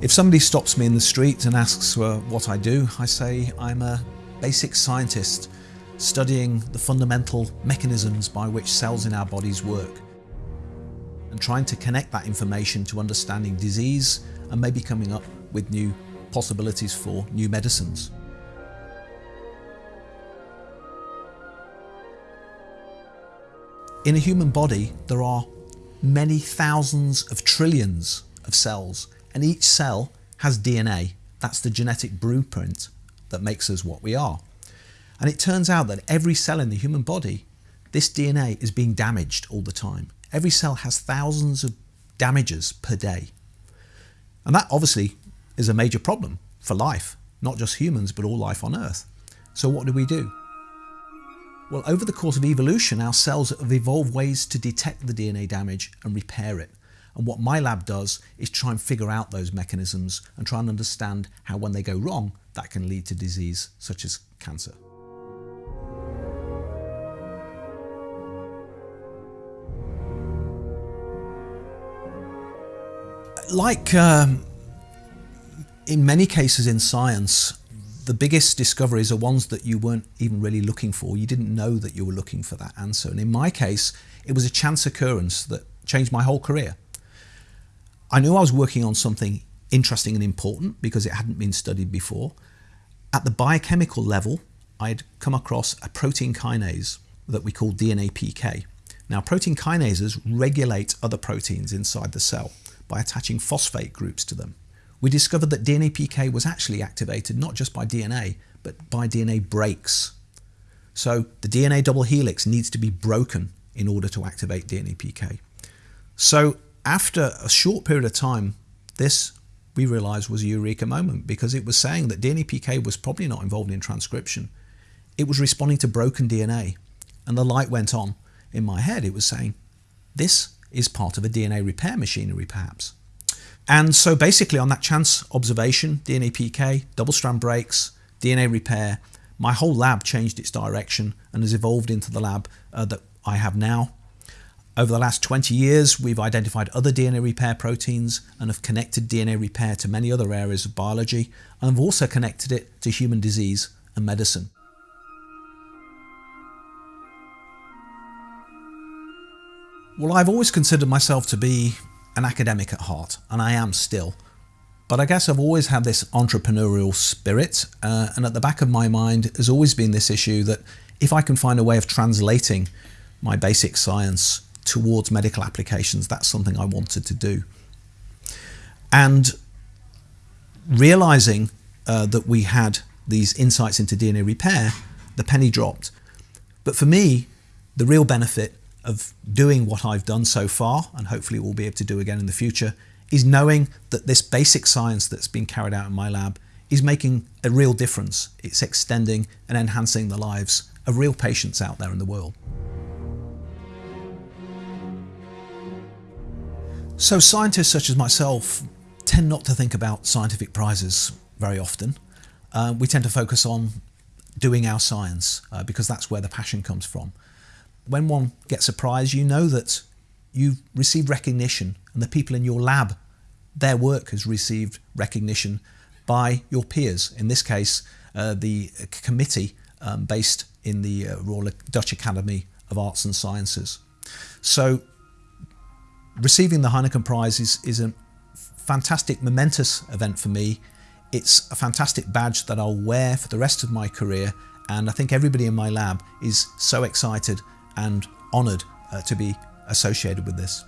If somebody stops me in the street and asks uh, what I do, I say I'm a basic scientist studying the fundamental mechanisms by which cells in our bodies work and trying to connect that information to understanding disease and maybe coming up with new possibilities for new medicines. In a human body, there are many thousands of trillions of cells, and each cell has DNA. That's the genetic blueprint that makes us what we are. And it turns out that every cell in the human body, this DNA is being damaged all the time. Every cell has thousands of damages per day. And that obviously is a major problem for life, not just humans, but all life on Earth. So what do we do? Well, over the course of evolution, our cells have evolved ways to detect the DNA damage and repair it. And what my lab does is try and figure out those mechanisms and try and understand how when they go wrong, that can lead to disease such as cancer. Like um, in many cases in science, the biggest discoveries are ones that you weren't even really looking for. You didn't know that you were looking for that answer. And in my case, it was a chance occurrence that changed my whole career. I knew I was working on something interesting and important because it hadn't been studied before. At the biochemical level, I'd come across a protein kinase that we call DNA PK. Now, protein kinases regulate other proteins inside the cell by attaching phosphate groups to them. We discovered that DNA PK was actually activated not just by DNA, but by DNA breaks. So the DNA double helix needs to be broken in order to activate DNA PK. So after a short period of time, this we realized was a eureka moment because it was saying that DNA PK was probably not involved in transcription. It was responding to broken DNA. And the light went on in my head. It was saying, this is part of a DNA repair machinery perhaps. And so basically on that chance observation, DNA PK, double strand breaks, DNA repair, my whole lab changed its direction and has evolved into the lab uh, that I have now. Over the last 20 years, we've identified other DNA repair proteins and have connected DNA repair to many other areas of biology and have also connected it to human disease and medicine. Well, I've always considered myself to be an academic at heart, and I am still. But I guess I've always had this entrepreneurial spirit, uh, and at the back of my mind has always been this issue that if I can find a way of translating my basic science towards medical applications, that's something I wanted to do. And realizing uh, that we had these insights into DNA repair, the penny dropped. But for me, the real benefit of doing what I've done so far, and hopefully we'll be able to do again in the future, is knowing that this basic science that's been carried out in my lab is making a real difference. It's extending and enhancing the lives of real patients out there in the world. So scientists such as myself tend not to think about scientific prizes very often. Uh, we tend to focus on doing our science uh, because that's where the passion comes from when one gets a prize, you know that you've received recognition and the people in your lab, their work has received recognition by your peers. In this case, uh, the committee um, based in the uh, Royal Dutch Academy of Arts and Sciences. So receiving the Heineken Prize is, is a fantastic, momentous event for me. It's a fantastic badge that I'll wear for the rest of my career and I think everybody in my lab is so excited and honoured uh, to be associated with this.